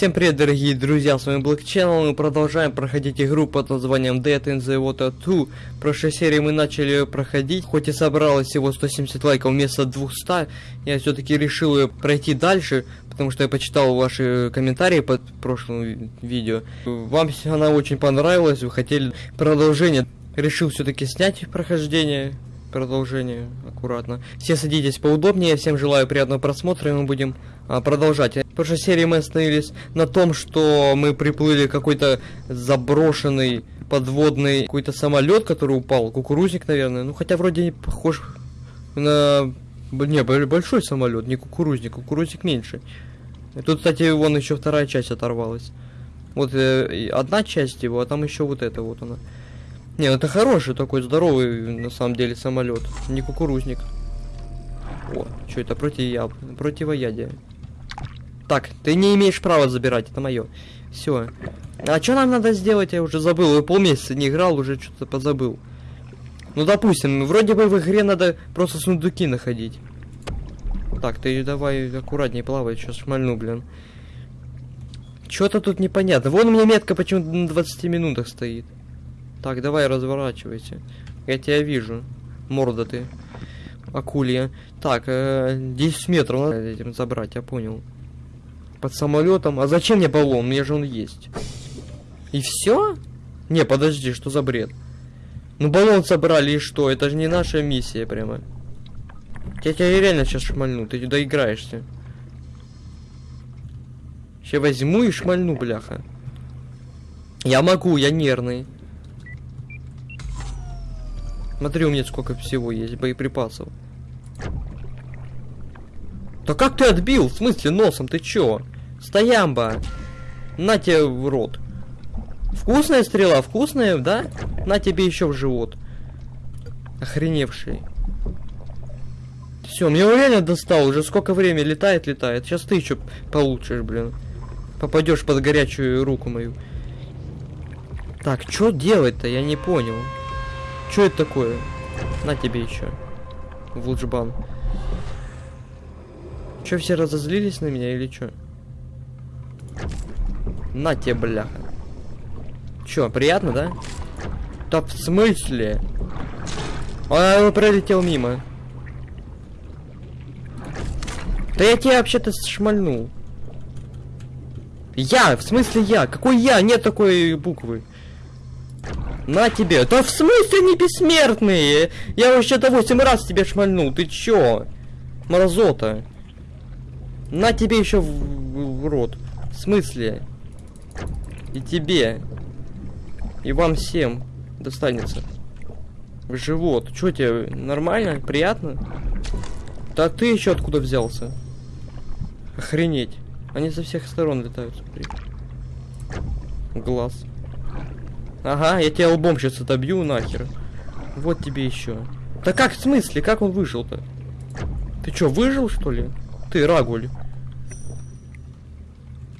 Всем привет, дорогие друзья, с вами Black Channel, мы продолжаем проходить игру под названием Dead in the Water 2. В прошлой серии мы начали ее проходить, хоть и собралось всего 170 лайков вместо 200, я все-таки решил ее пройти дальше, потому что я почитал ваши комментарии под прошлым видео. Вам она очень понравилась, вы хотели продолжение, решил все-таки снять прохождение, продолжение аккуратно. Все садитесь поудобнее, всем желаю приятного просмотра, и мы будем а, продолжать. В прошлой серии мы остановились на том, что мы приплыли какой-то заброшенный подводный какой-то самолет, который упал, кукурузник, наверное. Ну, хотя вроде не похож на... Не, большой самолет, не кукурузник, кукурузник меньше. Тут, кстати, вон еще вторая часть оторвалась. Вот э, одна часть его, а там еще вот это вот она. Не, ну это хороший такой здоровый, на самом деле, самолет. Не кукурузник. О, что это против я противоядие. Так, ты не имеешь права забирать, это мое. Все. А что нам надо сделать, я уже забыл. Я полмесяца не играл, уже что-то позабыл. Ну, допустим, вроде бы в игре надо просто сундуки находить. Так, ты давай аккуратнее плавай, сейчас шмальну, блин. Что-то тут непонятно. Вон у меня метка почему-то на 20 минутах стоит. Так, давай разворачивайся. Я тебя вижу. Морда ты. Акулья. Так, э, 10 метров надо этим забрать, я понял. Под самолетом. А зачем мне баллон? Мне же он есть. И все? Не, подожди, что за бред? Ну баллон собрали и что? Это же не наша миссия прямо. Я тебя реально сейчас шмальну, ты доиграешься. Сейчас возьму и шмальну, бляха. Я могу, я нервный. Смотри, у меня сколько всего есть боеприпасов. Да как ты отбил? В смысле носом? Ты чё? Стоямба! На тебе в рот. Вкусная стрела? Вкусная, да? На тебе еще в живот. Охреневший. Все, мне реально достал. Уже сколько времени летает, летает. Сейчас ты еще получишь, блин. Попадешь под горячую руку мою. Так, что делать-то? Я не понял. Что это такое? На тебе еще. Вулджбан. Че все разозлились на меня или что? На тебе, бляха. Че, приятно, да? Да в смысле? А, он пролетел мимо. Да я тебя вообще-то шмальнул. Я, в смысле я? Какой я? Нет такой буквы. На тебе. Да в смысле не бессмертные? Я вообще-то 8 раз тебе шмальнул. Ты чё? Мразота. На тебе еще в, в, в рот. В смысле? И тебе. И вам всем достанется. В живот. Чё тебе, нормально? Приятно? Да ты еще откуда взялся? Охренеть. Они со всех сторон летают, смотри. Глаз. Ага, я тебя лбом сейчас отобью нахер. Вот тебе еще. Да как, в смысле? Как он выжил-то? Ты что, выжил, что ли? Ты, Рагуль.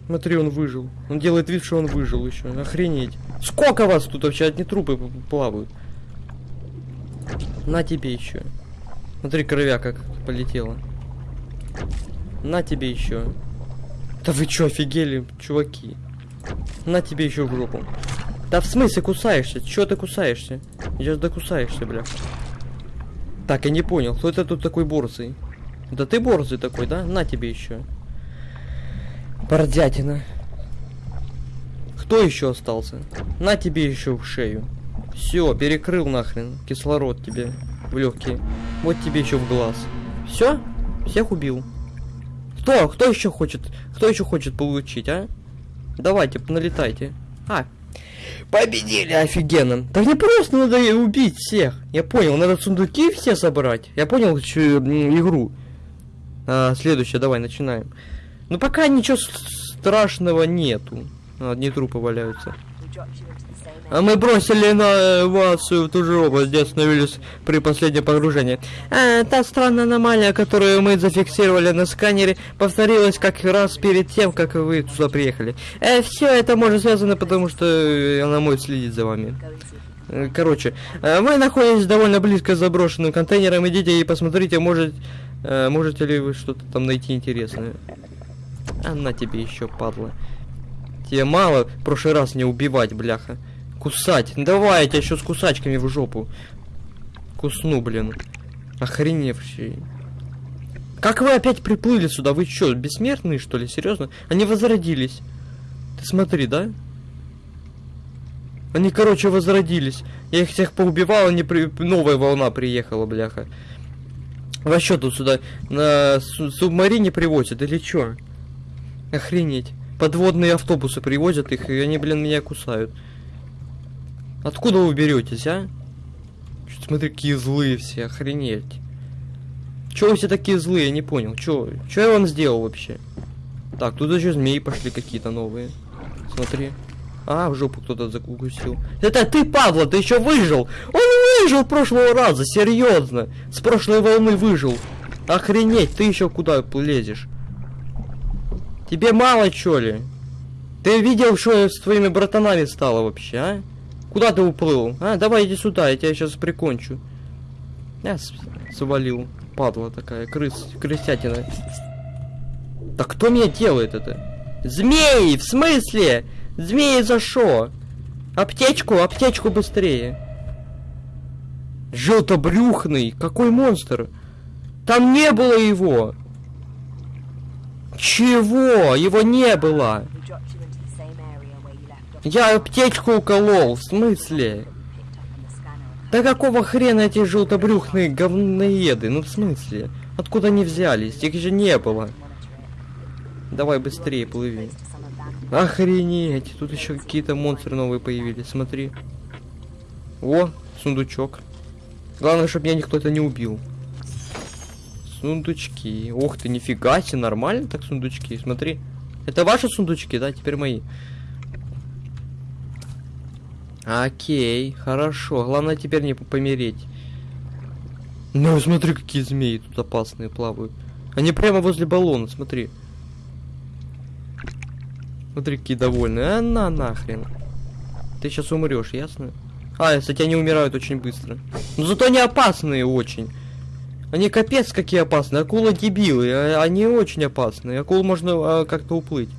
Смотри, он выжил. Он делает вид, что он выжил еще. Охренеть. Сколько вас тут вообще? Одни трупы плавают. На тебе еще. Смотри, кровя как полетела. На тебе еще. Да вы что, офигели, чуваки? На тебе еще в жопу. Да в смысле кусаешься? Чё ты кусаешься? Сейчас докусаешься, бля. Так, я не понял, кто это тут такой борзый? Да ты борзый такой, да? На тебе еще. Бордятина. Кто еще остался? На тебе еще в шею. Все, перекрыл нахрен. Кислород тебе в легкие. Вот тебе еще в глаз. Все? Всех убил. Кто? Кто еще хочет? Кто еще хочет получить, а? Давайте, налетайте. А, Победили, офигенно. Так не просто надо убить всех. Я понял, надо сундуки все собрать. Я понял что, игру. А, следующее, давай, начинаем. Ну пока ничего страшного нету. Одни трупы валяются. А мы бросили на вас в ту же область, где остановились при последнем погружении. А, та странная аномалия, которую мы зафиксировали на сканере, повторилась как раз перед тем, как вы туда приехали. Э, все это может связано, потому что она может следить за вами. Э, короче, э, вы находитесь довольно близко к заброшенным контейнерам. Идите и посмотрите, может, э, можете ли вы что-то там найти интересное. А на тебе еще, падла. Тебе мало в прошлый раз не убивать, бляха. Кусать. Давай, я тебя еще с кусачками в жопу. Кусну, блин. Охреневший. Как вы опять приплыли сюда? Вы что, бессмертные, что ли? Серьезно? Они возродились. Ты смотри, да? Они, короче, возродились. Я их всех поубивал, они при... новая волна приехала, бляха. Во что тут сюда на субмарине привозят или чё? Охренеть. Подводные автобусы привозят их, и они, блин, меня кусают. Откуда вы беретесь, а? Чё, смотри, какие злые все, охренеть. Чё вы все такие злые, я не понял. Чё, чё я вам сделал вообще? Так, тут еще змеи пошли какие-то новые. Смотри. А, в жопу кто-то закусил. Это ты, Павла, ты еще выжил! Он выжил прошлого раза, серьезно! С прошлой волны выжил. Охренеть, ты еще куда лезешь? Тебе мало, чё ли? Ты видел, что с твоими братанами стало вообще, а? Куда ты уплыл? А, давай иди сюда, я тебя сейчас прикончу. Я свалил. Падла такая, крыс, крысятина. Да кто меня делает это? Змеи, в смысле? Змеи за шо? Аптечку, аптечку быстрее. Желтобрюхный, какой монстр? Там не было его. Чего? Его не было. Я аптечку уколол, в смысле? Да какого хрена эти желтобрюхные говноеды? Ну в смысле? Откуда они взялись? Их же не было. Давай быстрее плыви. Охренеть, тут еще какие-то монстры новые появились, смотри. О, сундучок. Главное, чтобы меня никто это не убил. Сундучки. Ох ты, нифига себе, нормально так сундучки, смотри. Это ваши сундучки, да, теперь мои. Окей, хорошо. Главное теперь не помереть. Ну, смотри, какие змеи тут опасные плавают. Они прямо возле баллона, смотри. Смотри, какие довольные. А на нахрен. Ты сейчас умрешь, ясно? А, кстати, они умирают очень быстро. Но зато они опасные очень. Они капец какие опасные. Акулы дебилы. А, они очень опасные. Акул можно а, как-то уплыть.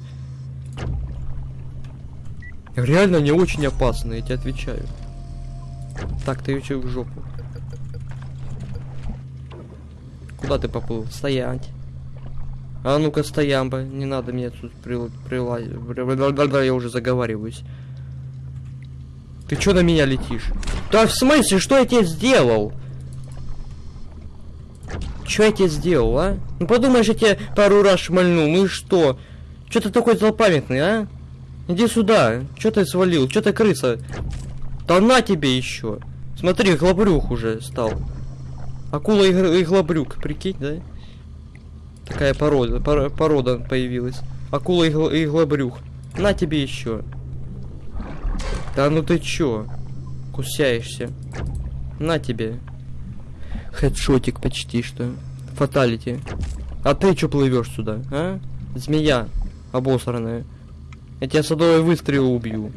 Реально они очень опасные, я тебе отвечаю. Так, ты еще в жопу. Куда ты поплыл? Стоять. А ну-ка, стоямба. Не надо мне тут прилазить. Я уже заговариваюсь. Ты что на меня летишь? Да в смысле, что я тебе сделал? Что я тебе сделал, а? Ну подумаешь, я тебе пару раз шмальнул, ну и что? Что ты такой злопамятный, а? Иди сюда. Что ты свалил? Что ты крыса? Да на тебе еще. Смотри, глобрюх уже стал. Акула и, и глобрюк, прикинь, да? Такая порода, пор, порода появилась. Акула и, и глобрюх. На тебе еще. Да ну ты чё? Кусяешься. На тебе. Хедшотик почти что. Фаталити. А ты чё плывешь сюда, а? Змея обосранная. Я тебя садовой выстрел убью.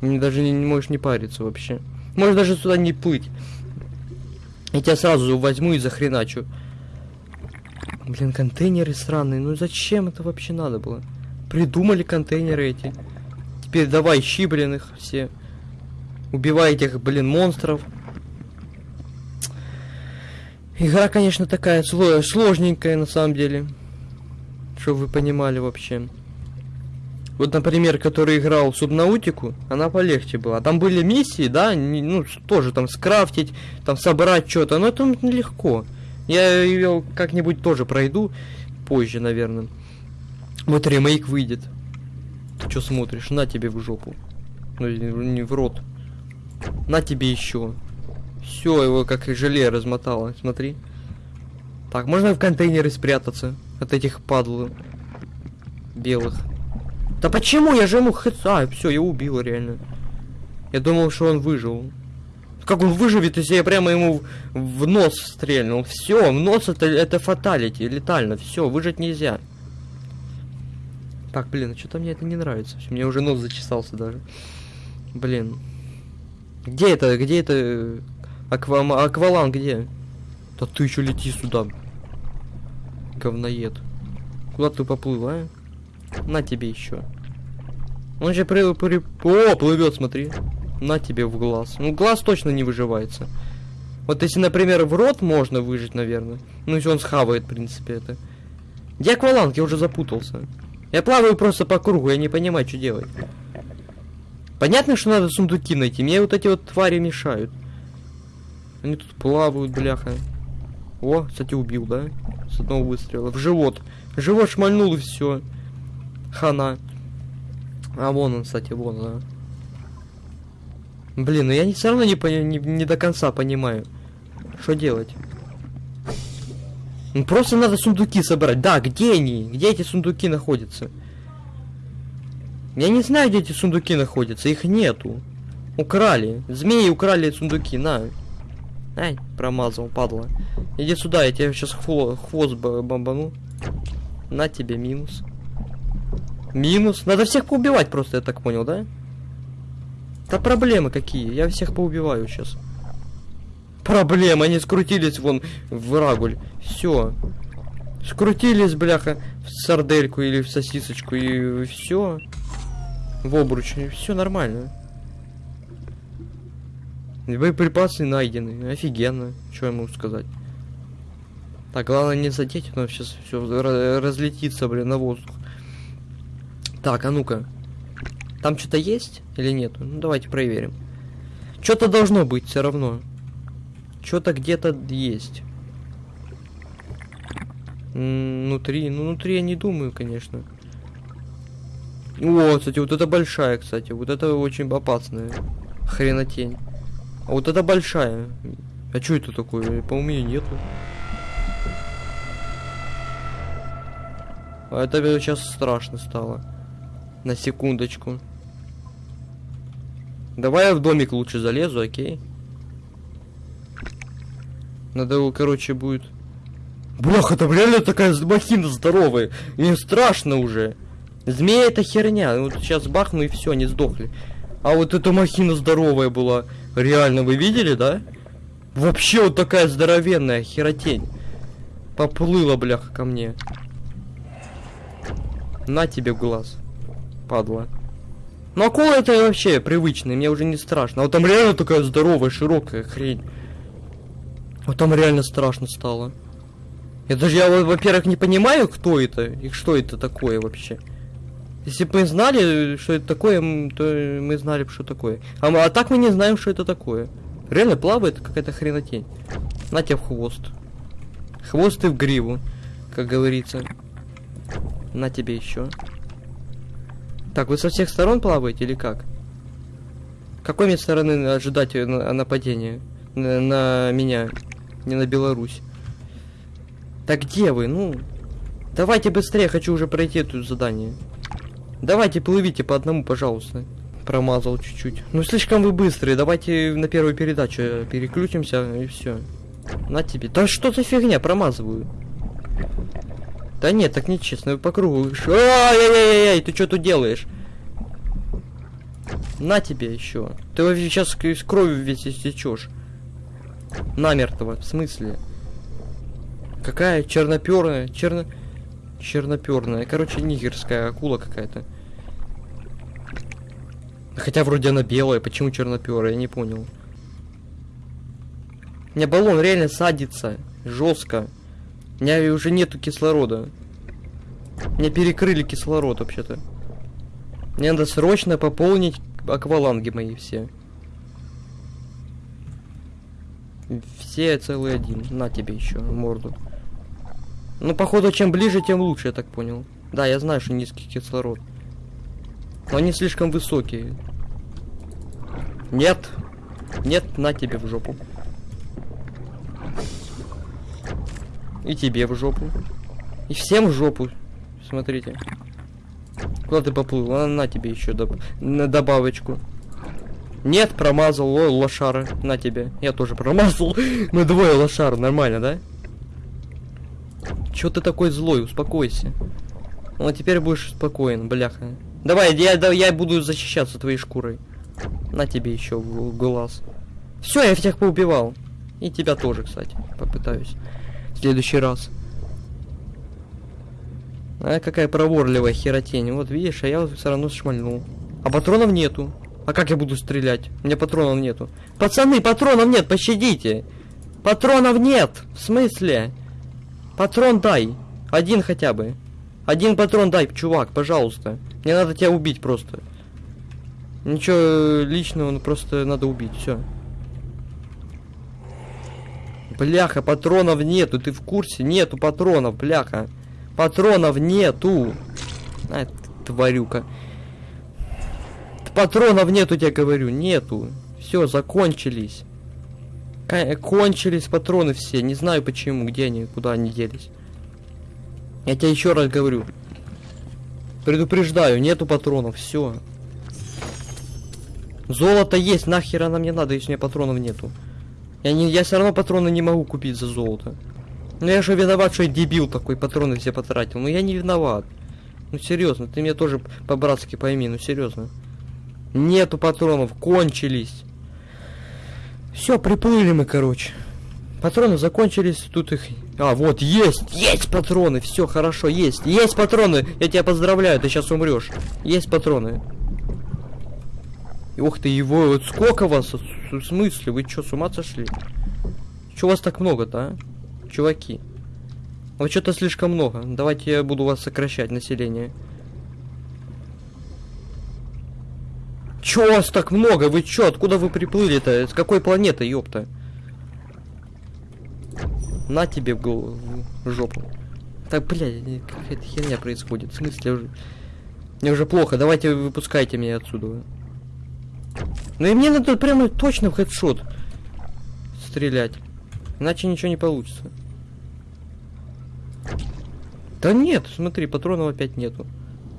Мне даже не, не можешь не париться вообще. Можешь даже сюда не плыть. Я тебя сразу возьму и захреначу. Блин, контейнеры странные. Ну зачем это вообще надо было? Придумали контейнеры эти. Теперь давай щи, блин, их все. Убивай этих, блин, монстров. Игра, конечно, такая сложненькая на самом деле. Чтобы вы понимали вообще. Вот, например, который играл Субнаутику, она полегче была. Там были миссии, да, не, ну, тоже там скрафтить, там собрать что-то, но это легко. Я ее как-нибудь тоже пройду позже, наверное. Вот ремейк выйдет. Ты что смотришь? На тебе в жопу. Ну, не в рот. На тебе еще. Все, его как желе размотало. Смотри. Так, можно в контейнеры спрятаться от этих падл белых. Да почему? Я же ему хэт... А, все, я убил реально. Я думал, что он выжил. Как он выживет, если я прямо ему в нос стрельнул? Все, в нос это, это фаталити, летально. Все, выжить нельзя. Так, блин, а что-то мне это не нравится. Мне уже нос зачесался даже. Блин. Где это? Где это? Аква... Аквалан где? Да ты еще лети сюда. Говноед. Куда ты поплыл, а? На тебе еще. Он же при, при... О, плывет, смотри. На тебе в глаз. Ну, глаз точно не выживается. Вот если, например, в рот можно выжить, наверное. Ну, если он схавает, в принципе, это. Где акваланг? Я уже запутался. Я плаваю просто по кругу, я не понимаю, что делать. Понятно, что надо сундуки найти. Мне вот эти вот твари мешают. Они тут плавают, бляха. О, кстати, убил, да? С одного выстрела. В живот. Живот шмальнул и все. Хана. А вон он, кстати, вон, да. Блин, ну я не, все равно не, не, не до конца понимаю. Что делать? Ну просто надо сундуки собрать. Да, где они? Где эти сундуки находятся? Я не знаю, где эти сундуки находятся. Их нету. Украли. Змеи украли сундуки. На. Ай, промазал, падла. Иди сюда, я тебе сейчас хво хвост бомбану. На тебе минус. Минус. Надо всех поубивать просто, я так понял, да? Да проблемы какие? Я всех поубиваю сейчас. Проблемы, они скрутились вон в рагуль. Все. Скрутились, бляха, в сардельку или в сосисочку и все. В обруч. Все нормально. Боеприпасы найдены. Офигенно. Что я могу сказать? Так, главное не задеть, но сейчас все разлетится, блин, на воздух. Так, а ну-ка. Там что-то есть или нет? Ну, давайте проверим. Что-то должно быть все равно. Что-то где-то есть. Внутри, ну внутри я не думаю, конечно. О, кстати, вот это большая, кстати. Вот это очень опасная. Хренотень. А вот это большая. А что это такое? По-моему, ее нету. А это сейчас страшно стало. На секундочку. Давай я в домик лучше залезу, окей? Надо, короче, будет... Бляха, там реально такая махина здоровая. Мне страшно уже. Змея это херня. Вот сейчас бахну и все, они сдохли. А вот эта махина здоровая была. Реально, вы видели, да? Вообще вот такая здоровенная херотень. Поплыла, бляха, ко мне. На тебе глаз. Падла. Ну акула это вообще привычный, мне уже не страшно. А вот там реально такая здоровая, широкая хрень. Вот там реально страшно стало. Я даже, я, во-первых, не понимаю, кто это и что это такое вообще. Если бы мы знали, что это такое, то мы знали бы, что такое. А, а так мы не знаем, что это такое. Реально плавает какая-то хренотень. На тебе в хвост. Хвост и в гриву, как говорится. На тебе еще. Так, вы со всех сторон плаваете или как? Какой мне стороны ожидать нападения на, на меня, не на Беларусь? Так где вы? Ну, давайте быстрее, хочу уже пройти это задание. Давайте плывите по одному, пожалуйста. Промазал чуть-чуть. Ну, слишком вы быстрые, давайте на первую передачу переключимся и все. На тебе. Да что за фигня, промазываю. Да нет, так нечестно, по кругу. Ай-яй-яй-яй, ты что тут делаешь? На тебе еще. Ты вообще сейчас с кровью весь истечешь. Намертво, в смысле? Какая черноперная, черно... Черноперная. Короче, нигерская акула какая-то. Хотя вроде она белая, почему черноперая, я не понял. У баллон реально садится. Жестко. У меня уже нету кислорода. Мне перекрыли кислород вообще-то. Мне надо срочно пополнить акваланги мои все. Все целый один. На тебе еще морду. Ну, походу, чем ближе, тем лучше, я так понял. Да, я знаю, что низкий кислород. Но они слишком высокие. Нет. Нет, на тебе в жопу. И тебе в жопу. И всем в жопу. Смотрите. Куда ты поплыл? А, на тебе еще доб на добавочку. Нет, промазал. Ой, лошара. На тебе. Я тоже промазал. Мы двое лошар. Нормально, да? Чё ты такой злой? Успокойся. Ну, а теперь будешь спокоен, бляха. Давай, я, да, я буду защищаться твоей шкурой. На тебе еще глаз. Все, я всех поубивал. И тебя тоже, кстати, попытаюсь в следующий раз. А какая проворливая херотень. Вот видишь, а я все равно шмальнул. А патронов нету. А как я буду стрелять? У меня патронов нету. Пацаны, патронов нет, пощадите. Патронов нет. В смысле? Патрон дай. Один хотя бы. Один патрон дай, чувак, пожалуйста. Мне надо тебя убить просто. Ничего личного, ну просто надо убить, все. Бляха, патронов нету, ты в курсе? Нету патронов, бляха. Патронов нету. А, тварюка. Патронов нету, я говорю, нету. Все, закончились. Кончились патроны все. Не знаю почему, где они, куда они делись. Я тебе еще раз говорю. Предупреждаю, нету патронов, все. Золото есть, нахер оно мне надо, если у меня патронов нету. Я, не, я все равно патроны не могу купить за золото. Ну я же виноват, что я дебил такой, патроны все потратил. Ну я не виноват. Ну серьезно, ты меня тоже по-братски пойми, ну серьезно. Нету патронов, кончились. Все, приплыли мы, короче. Патроны закончились, тут их... А, вот, есть, есть патроны, все хорошо, есть, есть патроны, я тебя поздравляю, ты сейчас умрешь. Есть патроны. Ух ты, его, вот сколько вас, в смысле, вы что, с ума сошли? Че вас так много-то, а? Чуваки. Вот что-то слишком много, давайте я буду вас сокращать, население. Чё вас так много? Вы чё? Откуда вы приплыли-то? С какой планеты, ёпта? На тебе в в жопу. Так, блядь, какая-то херня происходит. В смысле уже... Мне уже плохо, давайте выпускайте меня отсюда. Ну и мне надо прямо точно в хедшот стрелять. Иначе ничего не получится. Да нет, смотри, патронов опять нету.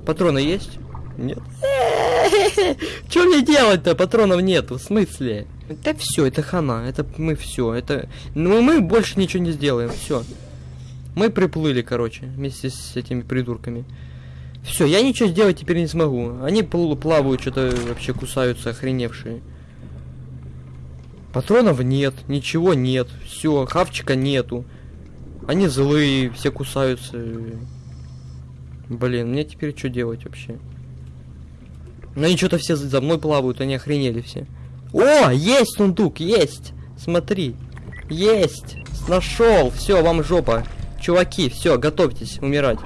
Патроны есть? Нет. Что мне делать-то? Патронов нету, в смысле? Да все, это хана, это мы все, это... Ну мы больше ничего не сделаем, все. Мы приплыли, короче, вместе с этими придурками. Все, я ничего сделать теперь не смогу. Они плавают, что-то вообще кусаются, охреневшие. Патронов нет, ничего нет. Все, хавчика нету. Они злые, все кусаются. Блин, мне теперь что делать вообще? Ну они что-то все за мной плавают, они охренели все. О, есть сундук, есть! Смотри. Есть! Нашел! Все, вам жопа. Чуваки, все, готовьтесь умирать.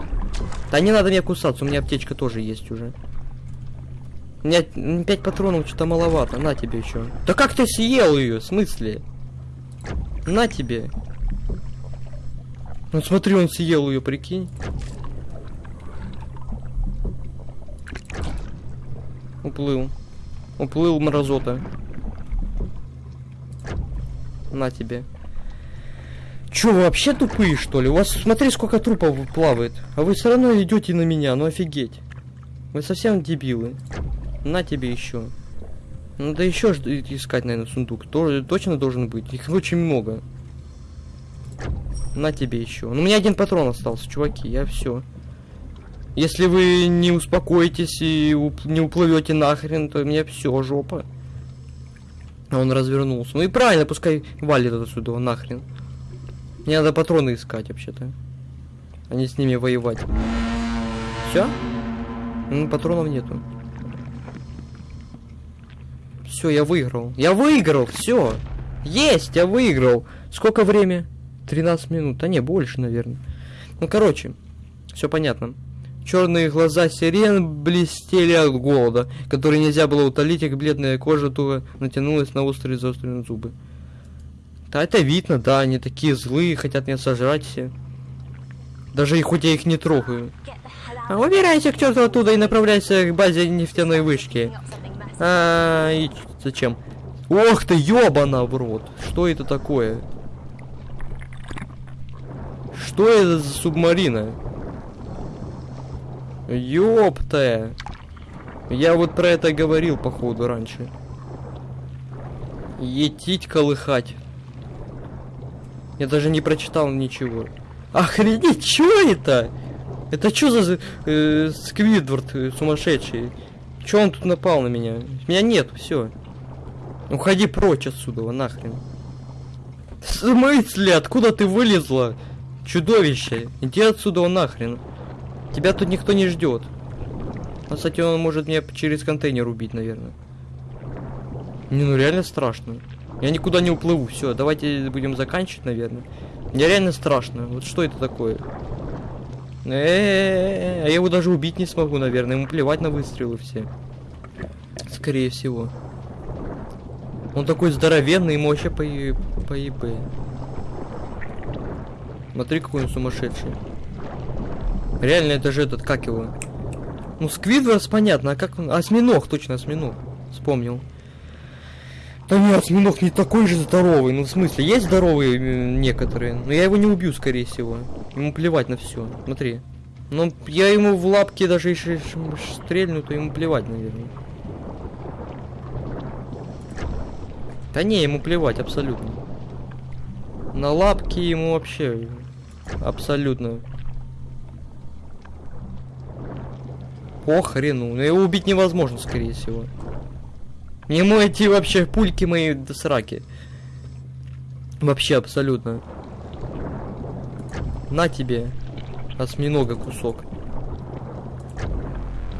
Да не надо мне кусаться, у меня аптечка тоже есть уже. У меня 5 патронов что-то маловато. На тебе еще. Да как ты съел ее? В смысле? На тебе. Ну смотри, он съел ее, прикинь. Уплыл. Уплыл мразота. На тебе. Че, вы вообще тупые, что ли? У вас, смотри, сколько трупов плавает. А вы все равно идете на меня, ну офигеть. Вы совсем дебилы. На тебе еще. Надо еще искать, наверное, сундук. Тоже точно должен быть. Их очень много. На тебе еще. Ну, у меня один патрон остался, чуваки. Я все. Если вы не успокоитесь и уп не уплывете нахрен, то мне все, жопа. Он развернулся. Ну и правильно, пускай валит отсюда нахрен. Мне надо патроны искать вообще-то. А с ними воевать. Все? Ну, патронов нету. Все, я выиграл. Я выиграл, все. Есть, я выиграл. Сколько время? 13 минут. А не, больше, наверное. Ну, короче, все понятно. Черные глаза сирен блестели от голода, который нельзя было утолить, их бледная кожа туго натянулась на острые заостренные зубы. Да, это видно, да, они такие злые, хотят меня сожрать все. Даже и хоть я их не трогаю. А, убирайся к черту оттуда и направляйся к базе нефтяной вышки. А, и зачем? Ох ты, ёбана в рот. Что это такое? Что это за субмарина? Ёпта. Я вот про это говорил, походу, раньше. Етить колыхать. Я даже не прочитал ничего. Охренеть, что это? Это что за э, Сквидвард э, сумасшедший? Че он тут напал на меня? Меня нет, все. Уходи прочь отсюда, нахрен. В смысле? Откуда ты вылезла? Чудовище. Иди отсюда нахрен. Тебя тут никто не ждет. А, кстати, он может меня через контейнер убить, наверное. Не, ну реально страшно. Я никуда не уплыву. Все, давайте будем заканчивать, наверное. Мне реально страшно. Вот что это такое? Э, а я его даже убить не смогу, наверное. Ему плевать на выстрелы все. Скорее всего. Он такой здоровенный, ему вообще по, по. Смотри, какой он сумасшедший. Реально, это же этот, как его? Ну, Сквидварс, понятно, а как он? Осьминог, точно, осьминог. Вспомнил. Да нет, осьминог не такой же здоровый. Ну, в смысле, есть здоровые некоторые. Но я его не убью, скорее всего. Ему плевать на все. Смотри. Но я ему в лапки даже если стрельну, то ему плевать, наверное. Да не, ему плевать абсолютно. На лапки ему вообще абсолютно. По хрену. Но его убить невозможно, скорее всего. Ему эти вообще пульки мои до сраки. Вообще абсолютно. На тебе. Осьминога кусок.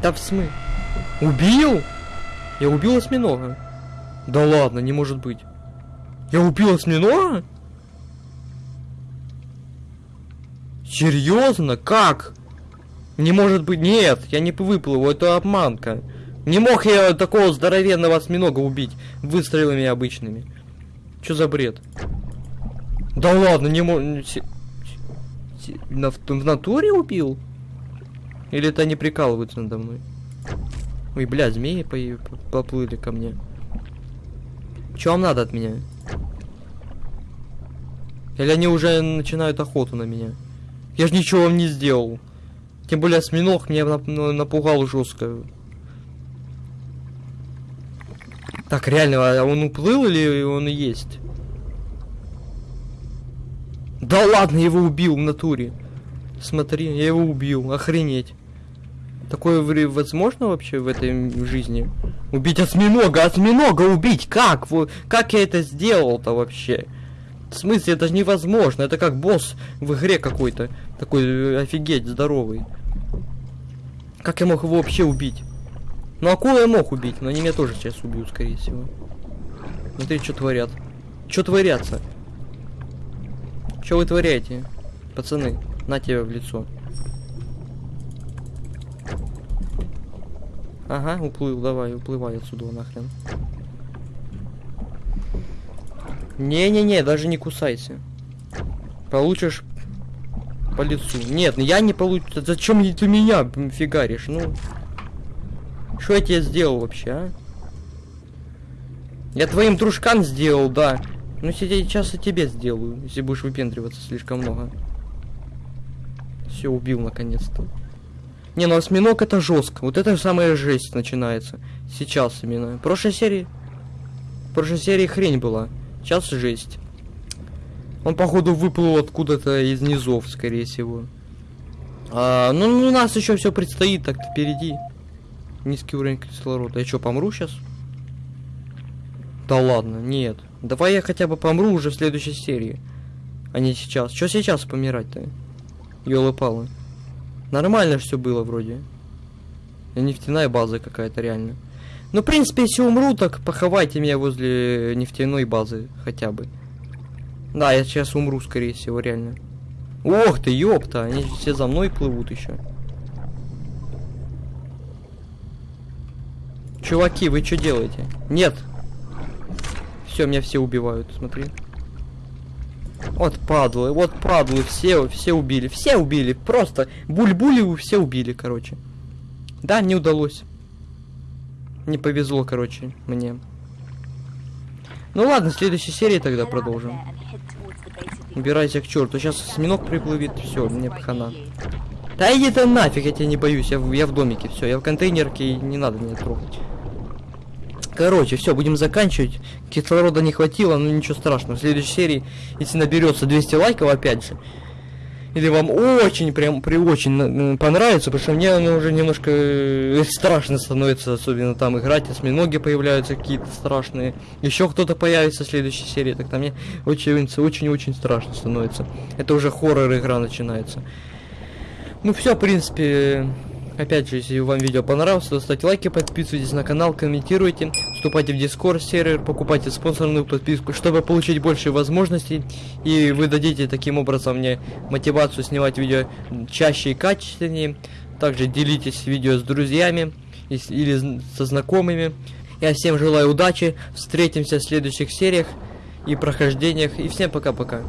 Да в смы. Убил? Я убил осьминога. Да ладно, не может быть. Я убил осьминога? Серьезно? Как? Не может быть. Нет, я не выплыву, это обманка. Не мог я такого здоровенного осьминога убить выстрелами обычными. Что за бред? Да ладно, не мог... На, в натуре убил? Или это они прикалываются надо мной? Ой, бля, змеи по поплыли ко мне. Что вам надо от меня? Или они уже начинают охоту на меня? Я же ничего вам не сделал. Тем более осьминог меня напугал жестко. Так, реально, а он уплыл или он есть? Да ладно, его убил в натуре. Смотри, я его убил, охренеть. Такое возможно вообще в этой жизни? Убить осьминога, осьминога убить, как? Как я это сделал-то вообще? В смысле, это же невозможно, это как босс в игре какой-то. Такой э, офигеть здоровый. Как я мог его вообще убить? Ну, акулу я мог убить, но они меня тоже сейчас убьют, скорее всего. Смотри, что творят. Что творятся? Что вы творяете? Пацаны, на тебя в лицо. Ага, уплыл, давай, уплывай отсюда нахрен. Не-не-не, даже не кусайся. Получишь по лицу. Нет, я не получу. Зачем ты меня фигаришь? Ну, что я тебе сделал вообще, а? Я твоим дружкам сделал, да. Ну сейчас и тебе сделаю, если будешь выпендриваться слишком много. Все, убил наконец-то. Не, ну осьминог это жестко. Вот это самая жесть начинается. Сейчас именно. В прошлой серии... В прошлой серии хрень была. Сейчас жесть. Он, походу, выплыл откуда-то из низов, скорее всего. А, ну, у нас еще все предстоит так впереди. Низкий уровень кислорода. Я что, помру сейчас? Да ладно, нет. Давай я хотя бы помру уже в следующей серии. А не сейчас. Что сейчас помирать-то? Ёлы-палы. Нормально все было вроде. Нефтяная база какая-то реально. Ну, в принципе, если умру, так поховайте меня возле нефтяной базы хотя бы. Да, я сейчас умру, скорее всего, реально. Ох ты, ёпта, они все за мной плывут еще. Чуваки, вы что делаете? Нет. Все, меня все убивают, смотри. Вот падлы, вот падлы, все, все убили, все убили, просто буль-були все убили, короче. Да, не удалось. Не повезло, короче, мне. Ну ладно, в следующей серии тогда продолжим. Убирайся к черту, сейчас осьминог приплывет, все, мне хана. Да иди ты нафиг, я тебя не боюсь, я в, я в домике, все, я в контейнерке, не надо меня трогать. Короче, все, будем заканчивать. Кислорода не хватило, но ничего страшного. В следующей серии, если наберется 200 лайков, опять же, или вам очень, прям, при очень понравится, потому что мне оно уже немножко э, страшно становится, особенно там играть, осьминоги появляются какие-то страшные, еще кто-то появится в следующей серии, так там мне очень-очень-очень страшно становится. Это уже хоррор игра начинается. Ну все, в принципе, Опять же, если вам видео понравилось, то ставьте лайки, подписывайтесь на канал, комментируйте, вступайте в Discord сервер, покупайте спонсорную подписку, чтобы получить больше возможностей. И вы дадите таким образом мне мотивацию снимать видео чаще и качественнее. Также делитесь видео с друзьями или со знакомыми. Я всем желаю удачи, встретимся в следующих сериях и прохождениях. И всем пока-пока.